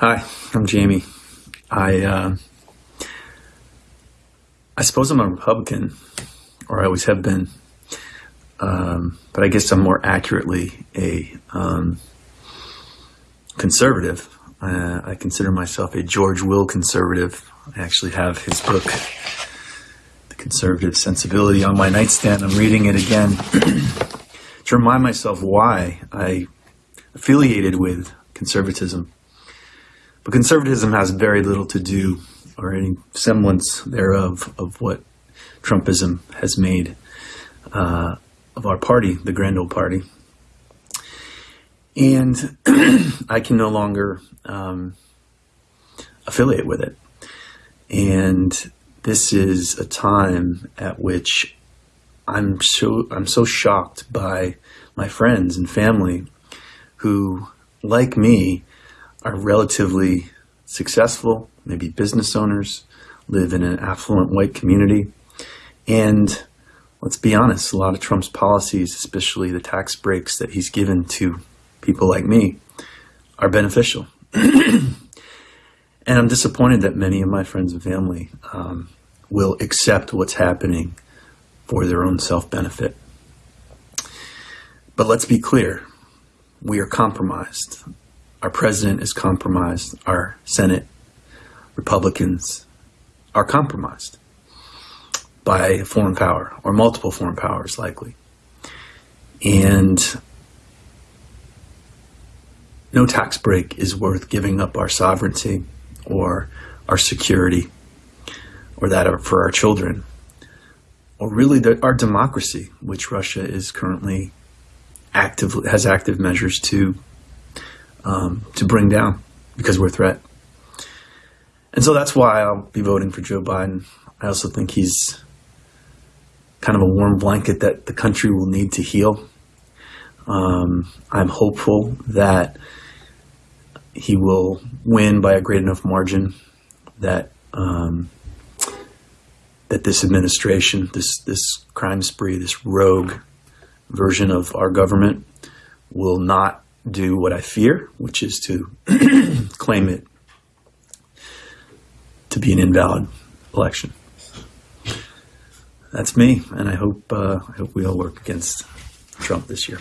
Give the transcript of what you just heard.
Hi, I'm Jamie. I uh, I suppose I'm a Republican, or I always have been. Um, but I guess I'm more accurately a um, conservative. Uh, I consider myself a George Will conservative. I actually have his book, The Conservative Sensibility, on my nightstand. I'm reading it again to remind myself why I affiliated with conservatism. But conservatism has very little to do, or any semblance thereof, of what Trumpism has made uh, of our party, the Grand Old Party. And I can no longer um, affiliate with it. And this is a time at which I'm so I'm so shocked by my friends and family who, like me, are relatively successful, maybe business owners, live in an affluent white community, and let's be honest, a lot of Trump's policies, especially the tax breaks that he's given to people like me, are beneficial. and I'm disappointed that many of my friends and family um, will accept what's happening for their own self benefit. But let's be clear we are compromised. Our president is compromised. Our Senate Republicans are compromised by a foreign power or multiple foreign powers, likely. And no tax break is worth giving up our sovereignty or our security or that for our children or really the, our democracy, which Russia is currently active has active measures to um, to bring down because we're a threat. And so that's why I'll be voting for Joe Biden. I also think he's kind of a warm blanket that the country will need to heal. Um, I'm hopeful that he will win by a great enough margin that um, that this administration, this this crime spree, this rogue version of our government will not do what I fear, which is to claim it to be an invalid election. That's me, and I hope uh, I hope we all work against Trump this year.